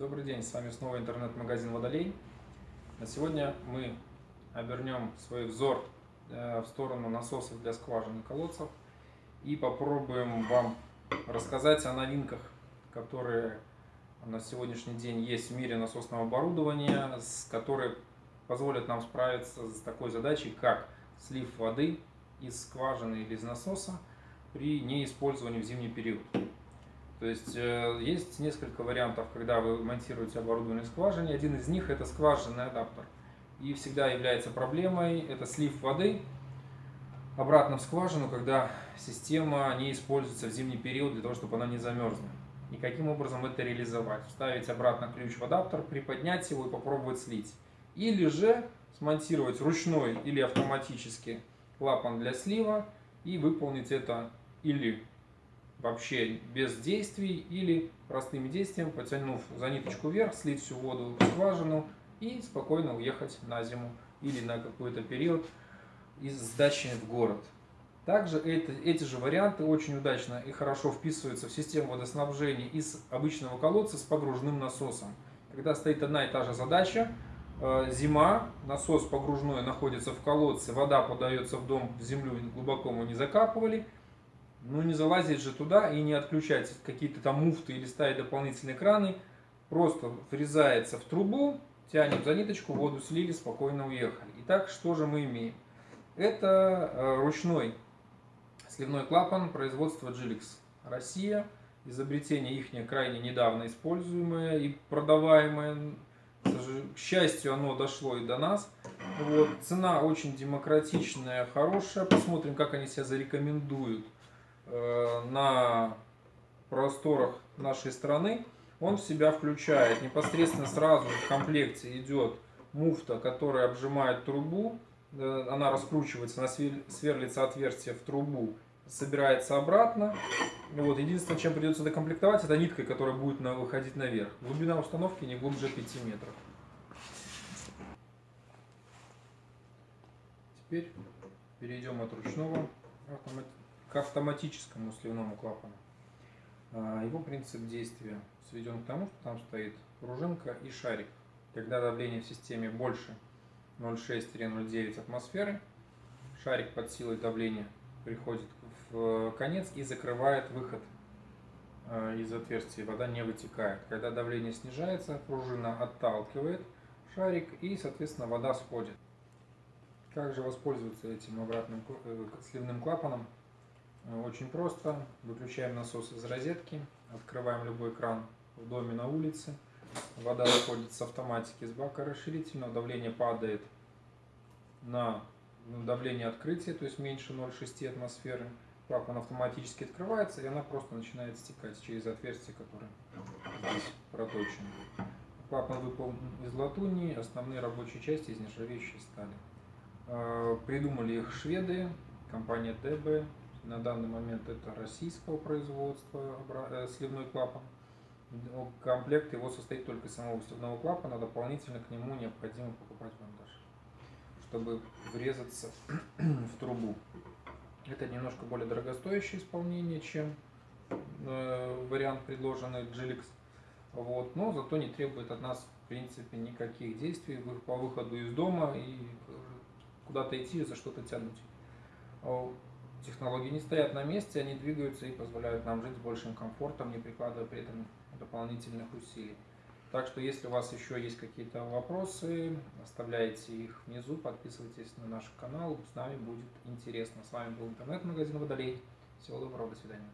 Добрый день, с вами снова интернет-магазин Водолей. На сегодня мы обернем свой взор э, в сторону насосов для скважин и колодцев и попробуем вам рассказать о новинках, которые на сегодняшний день есть в мире насосного оборудования, которые позволят нам справиться с такой задачей, как слив воды из скважины или из насоса при неиспользовании в зимний период. То есть э, есть несколько вариантов, когда вы монтируете оборудование скважине. Один из них это скважинный адаптер. И всегда является проблемой это слив воды обратно в скважину, когда система не используется в зимний период для того, чтобы она не замерзла. И каким образом это реализовать? Вставить обратно ключ в адаптер, приподнять его и попробовать слить. Или же смонтировать ручной или автоматически клапан для слива и выполнить это или вообще без действий или простыми действиями, потянув за ниточку вверх, слить всю воду в скважину и спокойно уехать на зиму или на какой-то период из дачи в город. Также это, эти же варианты очень удачно и хорошо вписываются в систему водоснабжения из обычного колодца с погружным насосом. Когда стоит одна и та же задача, э, зима, насос погружной находится в колодце, вода подается в дом, в землю глубоко мы не закапывали – ну не залазить же туда и не отключать какие-то там муфты или ставить дополнительные краны. Просто врезается в трубу, тянем за ниточку, воду слили, спокойно уехали. Итак, что же мы имеем? Это э, ручной сливной клапан производства Gilix Россия. Изобретение их крайне недавно используемое и продаваемое. К счастью, оно дошло и до нас. Вот. Цена очень демократичная, хорошая. Посмотрим, как они себя зарекомендуют. Э, на просторах нашей страны, он в себя включает непосредственно сразу в комплекте идет муфта, которая обжимает трубу, э, она раскручивается, она сверлится отверстие в трубу, собирается обратно. Вот. Единственное, чем придется докомплектовать, это ниткой, которая будет выходить наверх. Глубина установки не глубже 5 метров. Теперь перейдем от ручного автоматического к автоматическому сливному клапану. А, его принцип действия сведен к тому, что там стоит пружинка и шарик. Когда давление в системе больше 0,6-0,9 атмосферы, шарик под силой давления приходит в конец и закрывает выход а, из отверстия, вода не вытекает. Когда давление снижается, пружина отталкивает шарик и, соответственно, вода сходит. Как же воспользоваться этим обратным э, сливным клапаном? Очень просто. Выключаем насос из розетки, открываем любой кран в доме на улице. Вода выходит с автоматики с бака расширительного, давление падает на ну, давление открытия, то есть меньше 0,6 атмосферы. Клапан автоматически открывается, и она просто начинает стекать через отверстие, которое здесь проточено. Клапан выполнен из латуни, основные рабочие части из нержавеющей стали. Э, придумали их шведы, компания ТБ, на данный момент это российского производства э, сливной клапан. Комплект его состоит только из самого сливного клапана, дополнительно к нему необходимо покупать монтаж, чтобы врезаться в трубу. Это немножко более дорогостоящее исполнение, чем э, вариант, предложенный Gilix. Вот, но зато не требует от нас в принципе никаких действий по выходу из дома и куда-то идти за что-то тянуть. Технологии не стоят на месте, они двигаются и позволяют нам жить с большим комфортом, не прикладывая при этом дополнительных усилий. Так что, если у вас еще есть какие-то вопросы, оставляйте их внизу, подписывайтесь на наш канал, с нами будет интересно. С вами был интернет-магазин Водолей. Всего доброго, до свидания.